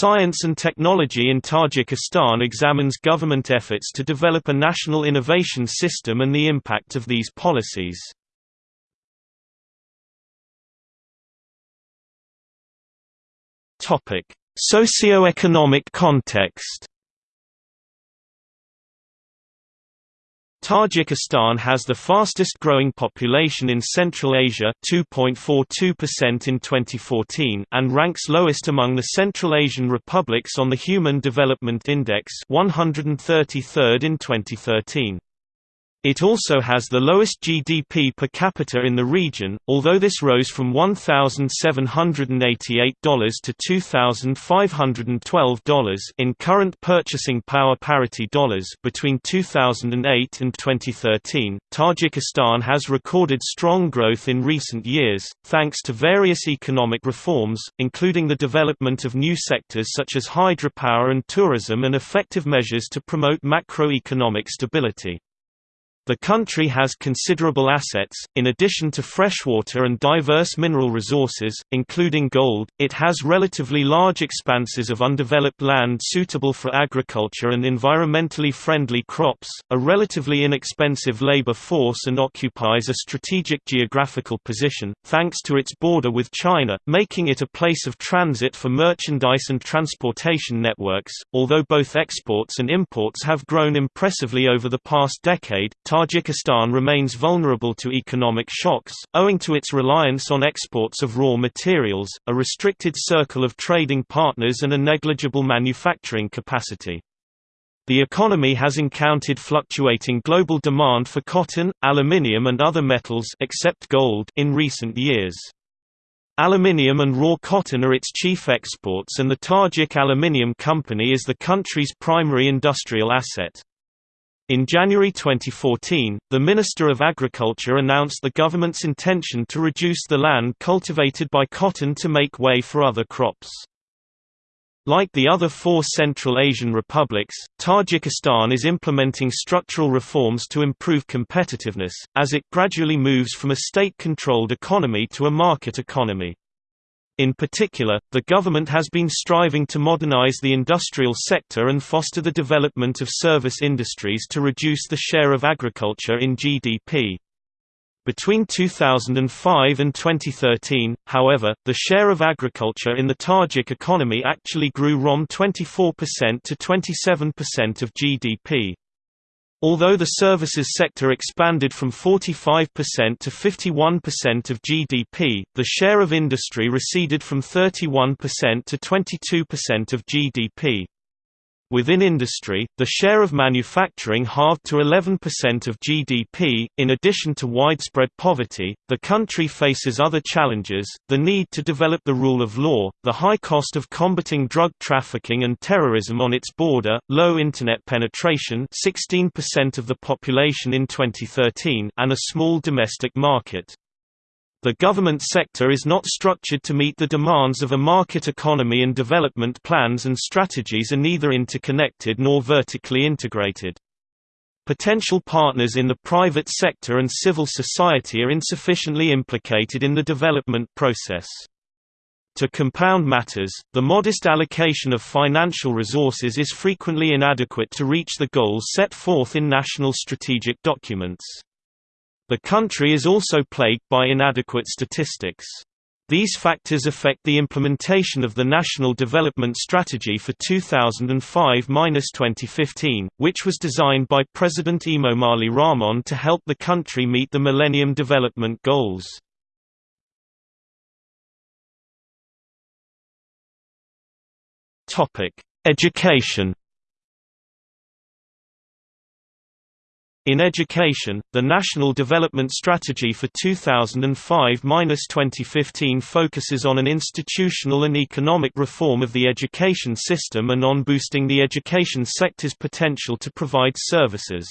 Science and Technology in Tajikistan examines government efforts to develop a national innovation system and the impact of these policies. Socio-economic context. Tajikistan has the fastest growing population in Central Asia 2.42% in 2014 and ranks lowest among the Central Asian republics on the Human Development Index 133rd in 2013. It also has the lowest GDP per capita in the region, although this rose from $1,788 to $2,512 in current purchasing power parity dollars between 2008 and 2013. Tajikistan has recorded strong growth in recent years, thanks to various economic reforms, including the development of new sectors such as hydropower and tourism and effective measures to promote macroeconomic stability. The country has considerable assets, in addition to freshwater and diverse mineral resources, including gold. It has relatively large expanses of undeveloped land suitable for agriculture and environmentally friendly crops, a relatively inexpensive labor force, and occupies a strategic geographical position, thanks to its border with China, making it a place of transit for merchandise and transportation networks. Although both exports and imports have grown impressively over the past decade, Tajikistan remains vulnerable to economic shocks, owing to its reliance on exports of raw materials, a restricted circle of trading partners and a negligible manufacturing capacity. The economy has encountered fluctuating global demand for cotton, aluminium and other metals except gold in recent years. Aluminium and raw cotton are its chief exports and the Tajik Aluminium Company is the country's primary industrial asset. In January 2014, the Minister of Agriculture announced the government's intention to reduce the land cultivated by cotton to make way for other crops. Like the other four Central Asian republics, Tajikistan is implementing structural reforms to improve competitiveness, as it gradually moves from a state-controlled economy to a market economy. In particular, the government has been striving to modernize the industrial sector and foster the development of service industries to reduce the share of agriculture in GDP. Between 2005 and 2013, however, the share of agriculture in the Tajik economy actually grew from 24% to 27% of GDP. Although the services sector expanded from 45% to 51% of GDP, the share of industry receded from 31% to 22% of GDP. Within industry, the share of manufacturing halved to 11% of GDP. In addition to widespread poverty, the country faces other challenges the need to develop the rule of law, the high cost of combating drug trafficking and terrorism on its border, low Internet penetration 16% of the population in 2013 and a small domestic market. The government sector is not structured to meet the demands of a market economy and development plans and strategies are neither interconnected nor vertically integrated. Potential partners in the private sector and civil society are insufficiently implicated in the development process. To compound matters, the modest allocation of financial resources is frequently inadequate to reach the goals set forth in national strategic documents. The country is also plagued by inadequate statistics. These factors affect the implementation of the National Development Strategy for 2005–2015, which was designed by President Emomali Rahmon to help the country meet the Millennium Development Goals. Education In education, the National Development Strategy for 2005–2015 focuses on an institutional and economic reform of the education system and on boosting the education sector's potential to provide services.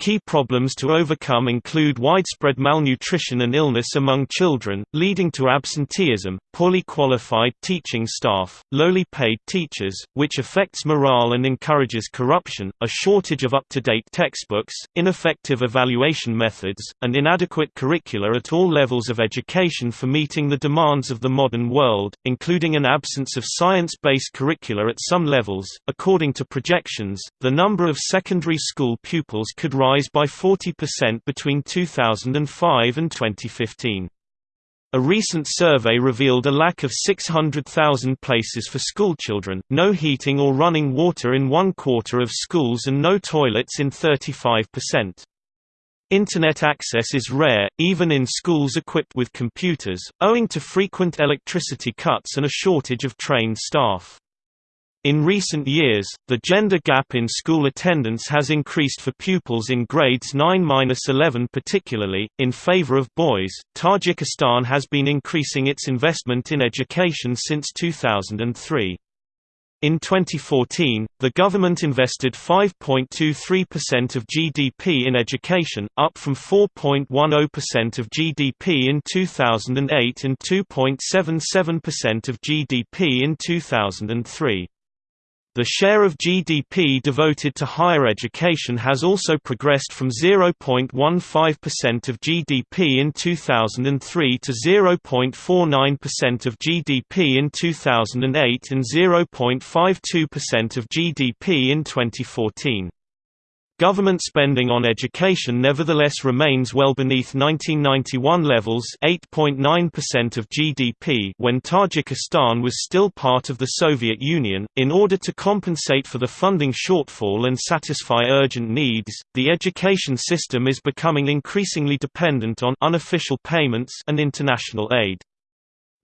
Key problems to overcome include widespread malnutrition and illness among children, leading to absenteeism, poorly qualified teaching staff, lowly paid teachers, which affects morale and encourages corruption, a shortage of up-to-date textbooks, ineffective evaluation methods, and inadequate curricula at all levels of education for meeting the demands of the modern world, including an absence of science-based curricula at some levels. According to projections, the number of secondary school pupils could rise rise by 40% between 2005 and 2015. A recent survey revealed a lack of 600,000 places for schoolchildren, no heating or running water in one quarter of schools and no toilets in 35%. Internet access is rare, even in schools equipped with computers, owing to frequent electricity cuts and a shortage of trained staff. In recent years, the gender gap in school attendance has increased for pupils in grades 9-11 particularly, in favor of boys. Tajikistan has been increasing its investment in education since 2003. In 2014, the government invested 5.23% of GDP in education, up from 4.10% of GDP in 2008 and 2.77% of GDP in 2003. The share of GDP devoted to higher education has also progressed from 0.15% of GDP in 2003 to 0.49% of GDP in 2008 and 0.52% of GDP in 2014. Government spending on education nevertheless remains well beneath 1991 levels 8.9% of GDP when Tajikistan was still part of the Soviet Union. In order to compensate for the funding shortfall and satisfy urgent needs, the education system is becoming increasingly dependent on unofficial payments and international aid.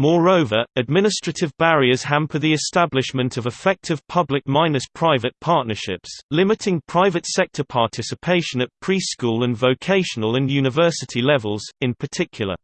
Moreover, administrative barriers hamper the establishment of effective public-private partnerships, limiting private sector participation at preschool and vocational and university levels, in particular.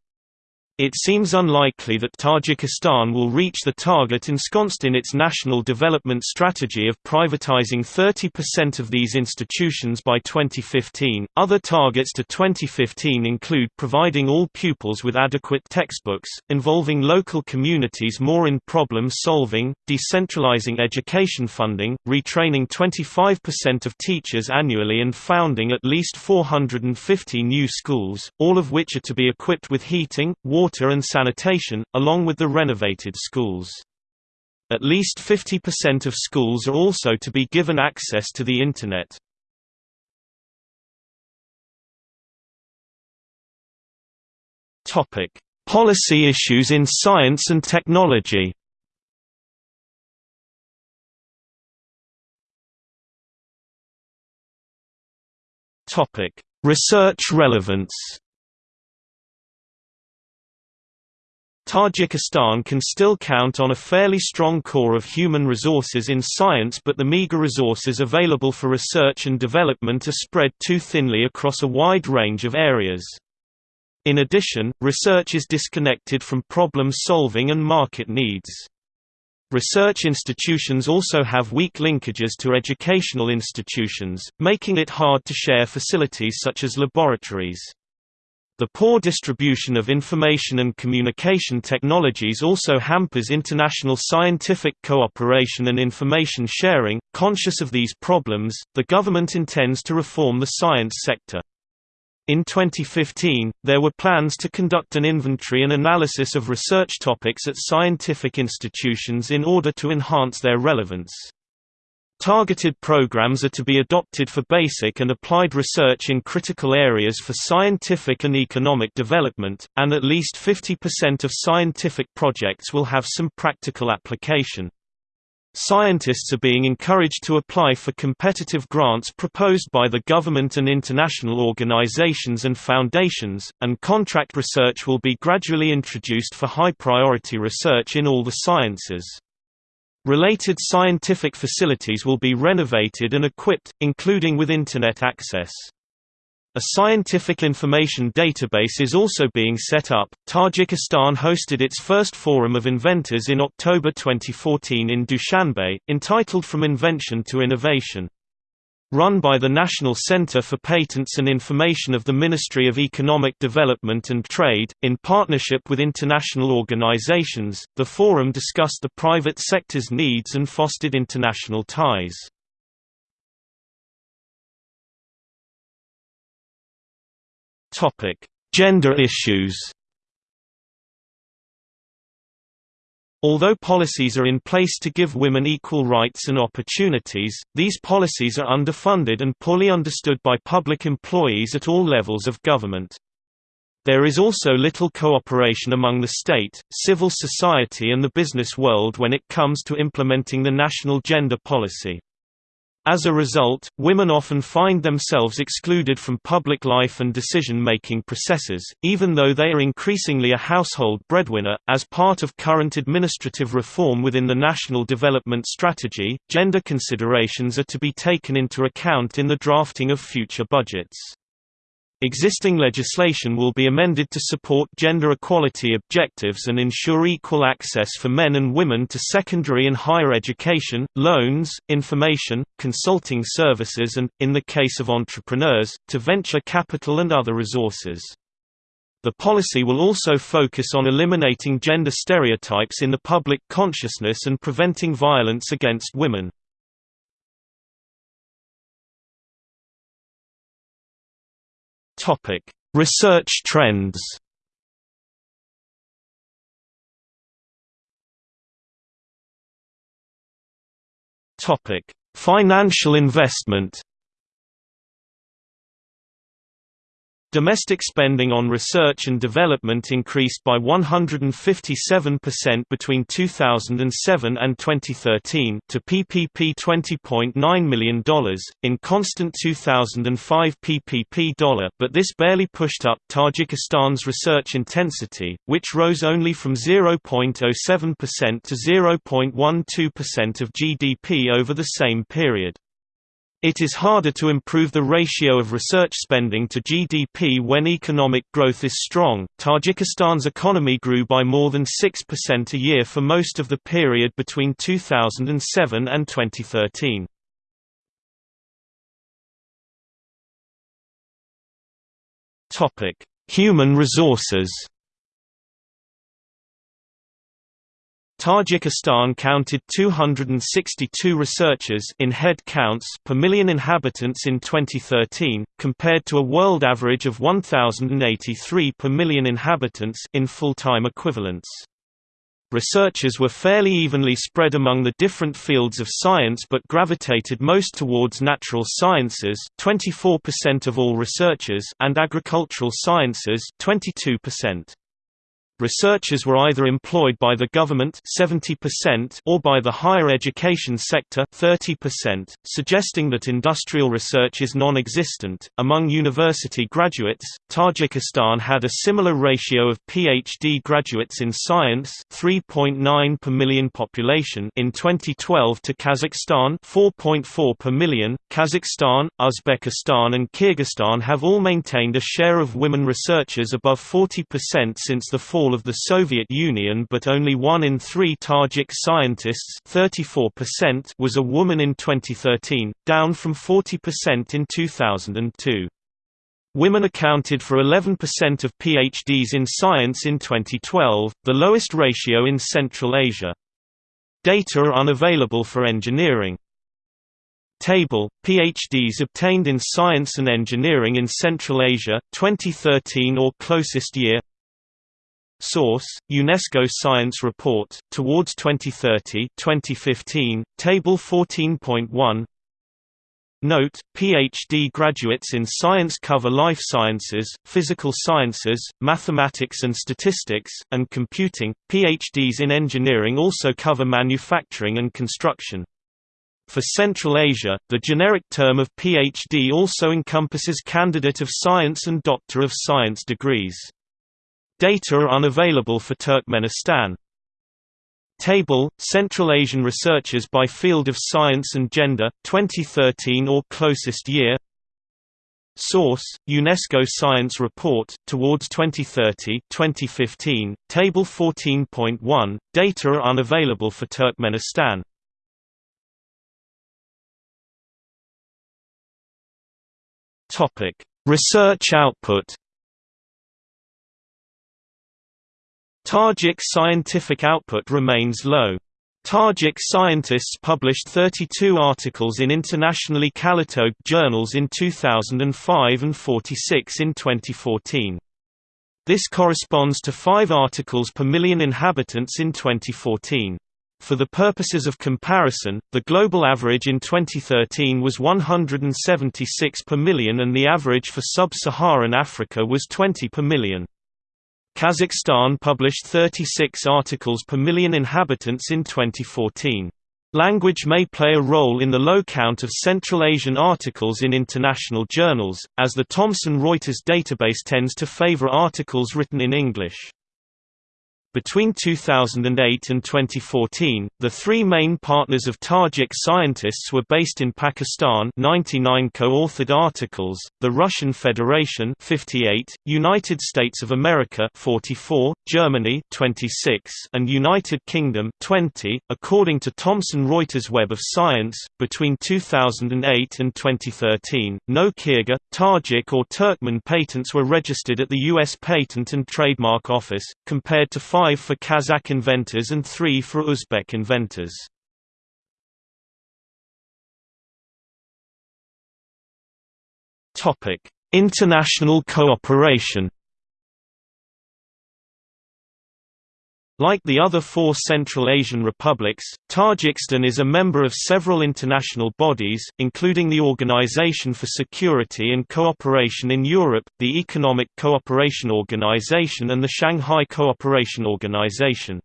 It seems unlikely that Tajikistan will reach the target ensconced in its national development strategy of privatizing 30% of these institutions by 2015. Other targets to 2015 include providing all pupils with adequate textbooks, involving local communities more in problem solving, decentralizing education funding, retraining 25% of teachers annually, and founding at least 450 new schools, all of which are to be equipped with heating, water water and sanitation, along with the renovated schools. At least 50% of schools are also to be given access to the Internet. Policy issues in science and technology Research relevance Tajikistan can still count on a fairly strong core of human resources in science but the meager resources available for research and development are spread too thinly across a wide range of areas. In addition, research is disconnected from problem solving and market needs. Research institutions also have weak linkages to educational institutions, making it hard to share facilities such as laboratories. The poor distribution of information and communication technologies also hampers international scientific cooperation and information sharing. Conscious of these problems, the government intends to reform the science sector. In 2015, there were plans to conduct an inventory and analysis of research topics at scientific institutions in order to enhance their relevance. Targeted programs are to be adopted for basic and applied research in critical areas for scientific and economic development, and at least 50% of scientific projects will have some practical application. Scientists are being encouraged to apply for competitive grants proposed by the government and international organizations and foundations, and contract research will be gradually introduced for high-priority research in all the sciences. Related scientific facilities will be renovated and equipped, including with Internet access. A scientific information database is also being set up. Tajikistan hosted its first Forum of Inventors in October 2014 in Dushanbe, entitled From Invention to Innovation. Run by the National Center for Patents and Information of the Ministry of Economic Development and Trade, in partnership with international organizations, the forum discussed the private sector's needs and fostered international ties. Gender issues Although policies are in place to give women equal rights and opportunities, these policies are underfunded and poorly understood by public employees at all levels of government. There is also little cooperation among the state, civil society and the business world when it comes to implementing the national gender policy. As a result, women often find themselves excluded from public life and decision-making processes, even though they are increasingly a household breadwinner. As part of current administrative reform within the National Development Strategy, gender considerations are to be taken into account in the drafting of future budgets. Existing legislation will be amended to support gender equality objectives and ensure equal access for men and women to secondary and higher education, loans, information, consulting services and, in the case of entrepreneurs, to venture capital and other resources. The policy will also focus on eliminating gender stereotypes in the public consciousness and preventing violence against women. Topic: Research trends. Topic: Financial investment. Domestic spending on research and development increased by 157% between 2007 and 2013 to PPP $20.9 million, in constant 2005 PPP dollar but this barely pushed up Tajikistan's research intensity, which rose only from 0.07% to 0.12% of GDP over the same period. It is harder to improve the ratio of research spending to GDP when economic growth is strong. Tajikistan's economy grew by more than 6% a year for most of the period between 2007 and 2013. Topic: Human resources. Tajikistan counted 262 researchers in head counts per million inhabitants in 2013, compared to a world average of 1,083 per million inhabitants in full-time equivalents. Researchers were fairly evenly spread among the different fields of science but gravitated most towards natural sciences 24% of all researchers and agricultural sciences 22%. Researchers were either employed by the government 70% or by the higher education sector 30%, suggesting that industrial research is non-existent. Among university graduates, Tajikistan had a similar ratio of PhD graduates in science 3.9 per million population in 2012 to Kazakhstan 4.4 per million. Kazakhstan, Uzbekistan and Kyrgyzstan have all maintained a share of women researchers above 40% since the fall of the Soviet Union but only one in three Tajik scientists 34% was a woman in 2013, down from 40% in 2002. Women accounted for 11% of PhDs in science in 2012, the lowest ratio in Central Asia. Data are unavailable for engineering. Table, PhDs obtained in science and engineering in Central Asia, 2013 or closest year Source: UNESCO Science Report Towards 2030, 2015, Table 14.1. Note: PhD graduates in science cover life sciences, physical sciences, mathematics and statistics, and computing. PhDs in engineering also cover manufacturing and construction. For Central Asia, the generic term of PhD also encompasses candidate of science and doctor of science degrees. Data are unavailable for Turkmenistan. Table, Central Asian researchers by field of science and gender, 2013 or closest year Source, UNESCO Science Report, Towards 2030 2015, Table 14.1, data are unavailable for Turkmenistan Topic: Research output. Tajik scientific output remains low. Tajik scientists published 32 articles in internationally catalogued journals in 2005 and 46 in 2014. This corresponds to 5 articles per million inhabitants in 2014. For the purposes of comparison, the global average in 2013 was 176 per million and the average for sub-Saharan Africa was 20 per million. Kazakhstan published 36 articles per million inhabitants in 2014. Language may play a role in the low count of Central Asian articles in international journals, as the Thomson Reuters database tends to favor articles written in English. Between 2008 and 2014, the three main partners of Tajik scientists were based in Pakistan 99 co-authored articles, the Russian Federation 58, United States of America 44, Germany 26, and United Kingdom 20. According to Thomson Reuters Web of Science, between 2008 and 2013, no Kyrgyz, Tajik or Turkmen patents were registered at the U.S. Patent and Trademark Office, compared to five five for Kazakh inventors and three for Uzbek inventors. International cooperation Like the other four Central Asian republics, Tajikistan is a member of several international bodies, including the Organization for Security and Cooperation in Europe, the Economic Cooperation Organization and the Shanghai Cooperation Organization.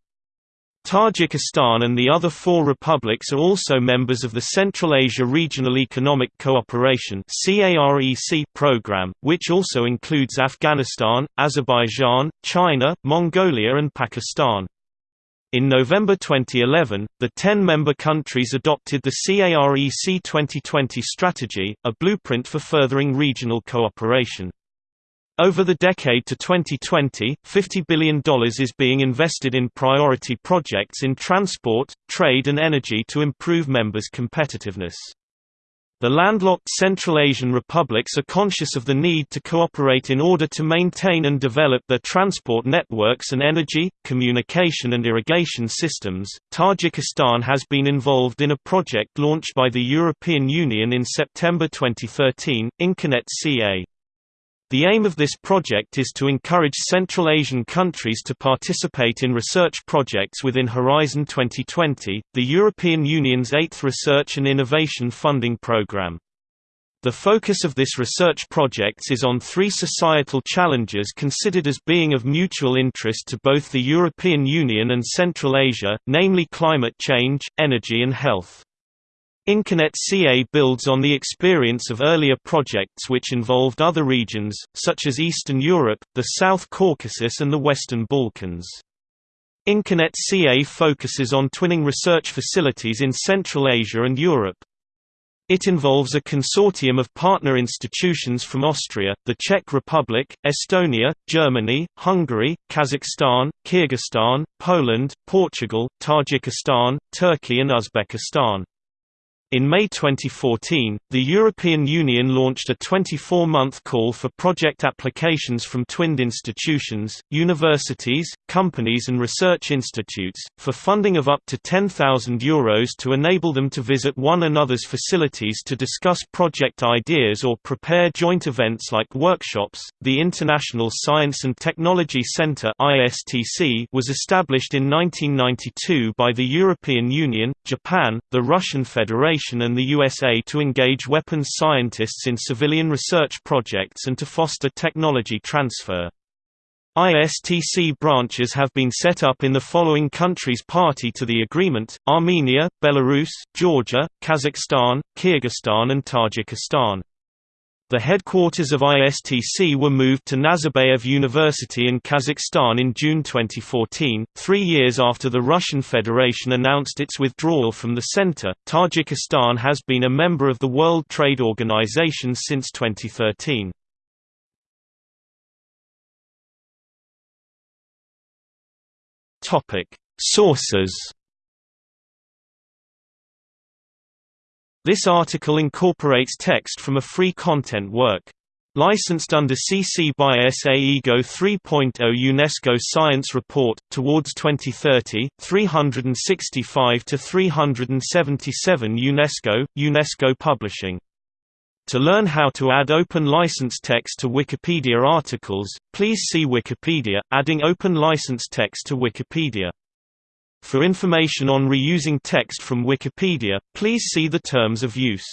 Tajikistan and the other four republics are also members of the Central Asia Regional Economic Cooperation program, which also includes Afghanistan, Azerbaijan, China, Mongolia and Pakistan. In November 2011, the 10-member countries adopted the CAREC 2020 strategy, a blueprint for furthering regional cooperation. Over the decade to 2020, $50 billion is being invested in priority projects in transport, trade and energy to improve members' competitiveness. The landlocked Central Asian republics are conscious of the need to cooperate in order to maintain and develop their transport networks and energy, communication and irrigation systems. Tajikistan has been involved in a project launched by the European Union in September 2013, Inconet CA. The aim of this project is to encourage Central Asian countries to participate in research projects within Horizon 2020, the European Union's eighth research and innovation funding program. The focus of this research projects is on three societal challenges considered as being of mutual interest to both the European Union and Central Asia, namely climate change, energy and health. Inconet CA builds on the experience of earlier projects which involved other regions, such as Eastern Europe, the South Caucasus and the Western Balkans. Inconet CA focuses on twinning research facilities in Central Asia and Europe. It involves a consortium of partner institutions from Austria, the Czech Republic, Estonia, Germany, Hungary, Kazakhstan, Kyrgyzstan, Poland, Portugal, Tajikistan, Turkey and Uzbekistan. In May 2014, the European Union launched a 24-month call for project applications from twinned institutions, universities, companies and research institutes, for funding of up to €10,000 Euros to enable them to visit one another's facilities to discuss project ideas or prepare joint events like workshops. The International Science and Technology Centre was established in 1992 by the European Union, Japan, the Russian Federation and the USA to engage weapons scientists in civilian research projects and to foster technology transfer. ISTC branches have been set up in the following countries party to the agreement, Armenia, Belarus, Georgia, Kazakhstan, Kyrgyzstan and Tajikistan. The headquarters of ISTC were moved to Nazarbayev University in Kazakhstan in June 2014, three years after the Russian Federation announced its withdrawal from the center. Tajikistan has been a member of the World Trade Organization since 2013. Topic: Sources This article incorporates text from a free content work. Licensed under CC by SA-IGO 3.0 UNESCO Science Report, Towards 2030, 365 to 377 UNESCO, UNESCO Publishing. To learn how to add open license text to Wikipedia articles, please see Wikipedia, adding open license text to Wikipedia. For information on reusing text from Wikipedia, please see the terms of use.